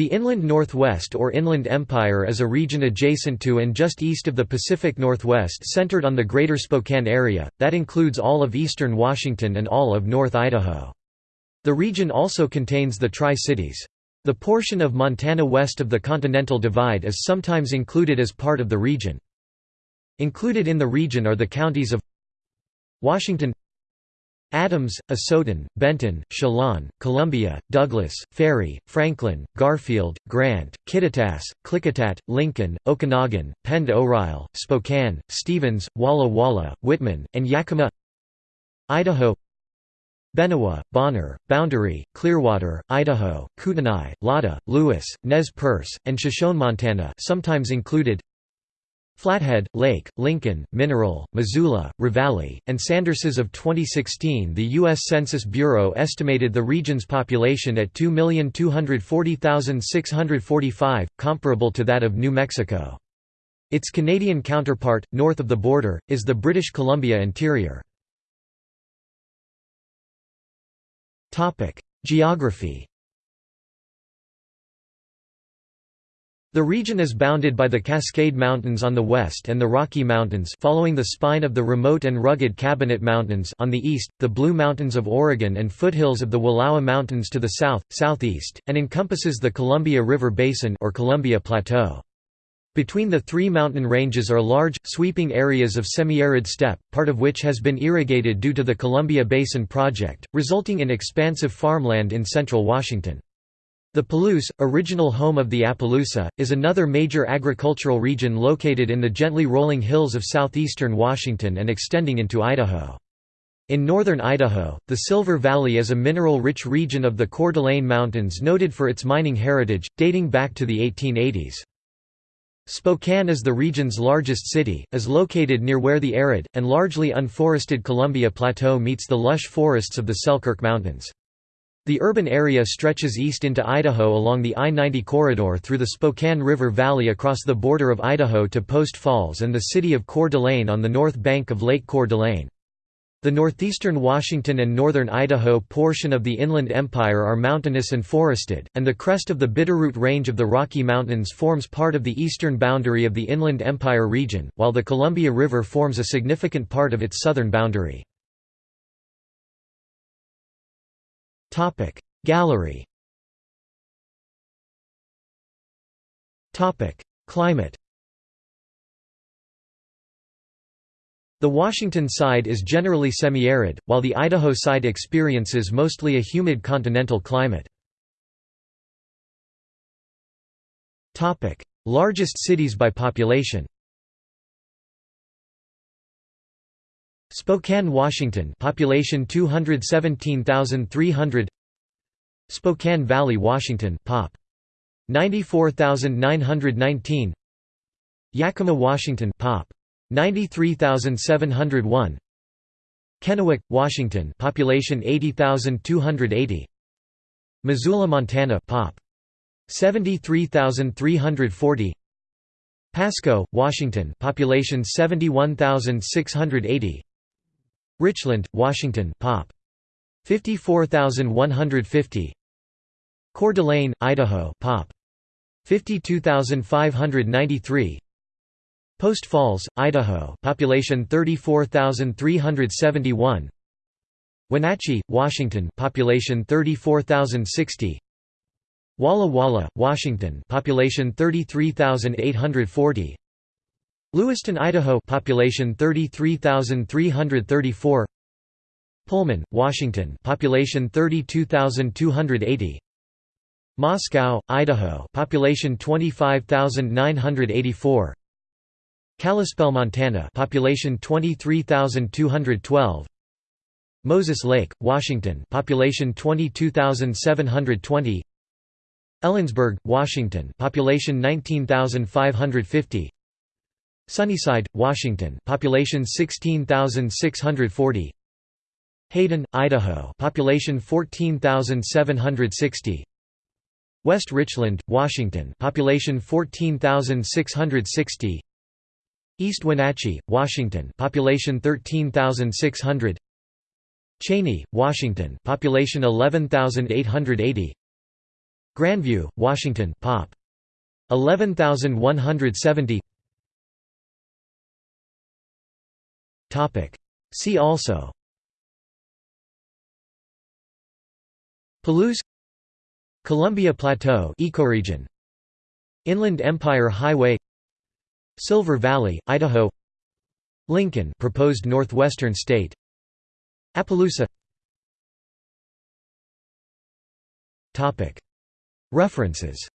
The Inland Northwest or Inland Empire is a region adjacent to and just east of the Pacific Northwest centered on the Greater Spokane area, that includes all of eastern Washington and all of North Idaho. The region also contains the Tri-Cities. The portion of Montana west of the Continental Divide is sometimes included as part of the region. Included in the region are the counties of Washington Adams, Asotin, Benton, Chelan, Columbia, Douglas, Ferry, Franklin, Garfield, Grant, Kittitas, Klickitat, Lincoln, Okanogan, Pend Oreille, Spokane, Stevens, Walla Walla, Whitman, and Yakima. Idaho. Benewah, Bonner, Boundary, Clearwater, Idaho, Kootenai, Latah, Lewis, Nez Perce, and Shoshone, Montana sometimes included Flathead, Lake, Lincoln, Mineral, Missoula, Ravalli, and Sanders. As of 2016 the U.S. Census Bureau estimated the region's population at 2,240,645, comparable to that of New Mexico. Its Canadian counterpart, north of the border, is the British Columbia interior. Geography The region is bounded by the Cascade Mountains on the west and the Rocky Mountains following the spine of the remote and rugged Cabinet Mountains on the east, the Blue Mountains of Oregon and foothills of the Wallowa Mountains to the south, southeast, and encompasses the Columbia River Basin or Columbia Plateau. Between the three mountain ranges are large, sweeping areas of semi-arid steppe, part of which has been irrigated due to the Columbia Basin Project, resulting in expansive farmland in central Washington. The Palouse, original home of the Appaloosa, is another major agricultural region located in the gently rolling hills of southeastern Washington and extending into Idaho. In northern Idaho, the Silver Valley is a mineral-rich region of the Coeur d'Alene Mountains noted for its mining heritage, dating back to the 1880s. Spokane is the region's largest city, is located near where the arid, and largely unforested Columbia Plateau meets the lush forests of the Selkirk Mountains. The urban area stretches east into Idaho along the I-90 corridor through the Spokane River Valley across the border of Idaho to Post Falls and the city of Coeur d'Alene on the north bank of Lake Coeur d'Alene. The northeastern Washington and northern Idaho portion of the Inland Empire are mountainous and forested, and the crest of the Bitterroot Range of the Rocky Mountains forms part of the eastern boundary of the Inland Empire region, while the Columbia River forms a significant part of its southern boundary. Gallery. Topic. Climate. The Washington side is generally semi-arid, while the Idaho side experiences mostly a humid continental climate. Largest cities by population Spokane, Washington population 217,300 Spokane Valley, Washington pop. 94,919 Yakima, Washington pop. 93,701 Kennewick, Washington population 80,280 Missoula, Montana pop. 73,340 Pasco, Washington population 71,680 Richland, Washington pop. 54150 Coeur d'Alene, Idaho pop. 52593 Post Falls, Idaho population 34371 Wenatchee, Washington population 34060 Walla Walla, Washington population 33840 Lewiston, Idaho population 33334 Pullman, Washington population 32280 Moscow, Idaho population 25984 Kalispell, Montana, population 23,212. Moses Lake, Washington, population 22,720. Ellensburg, Washington, population 19,550. Sunnyside, Washington, population 16,640. Hayden, Idaho, population 14,760. West Richland, Washington, population 14,660. East Wenatchee, Washington, population 13,600. Cheney, Washington, population 11,880. Grandview, Washington Pop. 11170 See also. Palouse Columbia Plateau ecoregion. Inland Empire Highway Silver Valley, Idaho. Lincoln proposed northwestern state. Appaloosa. References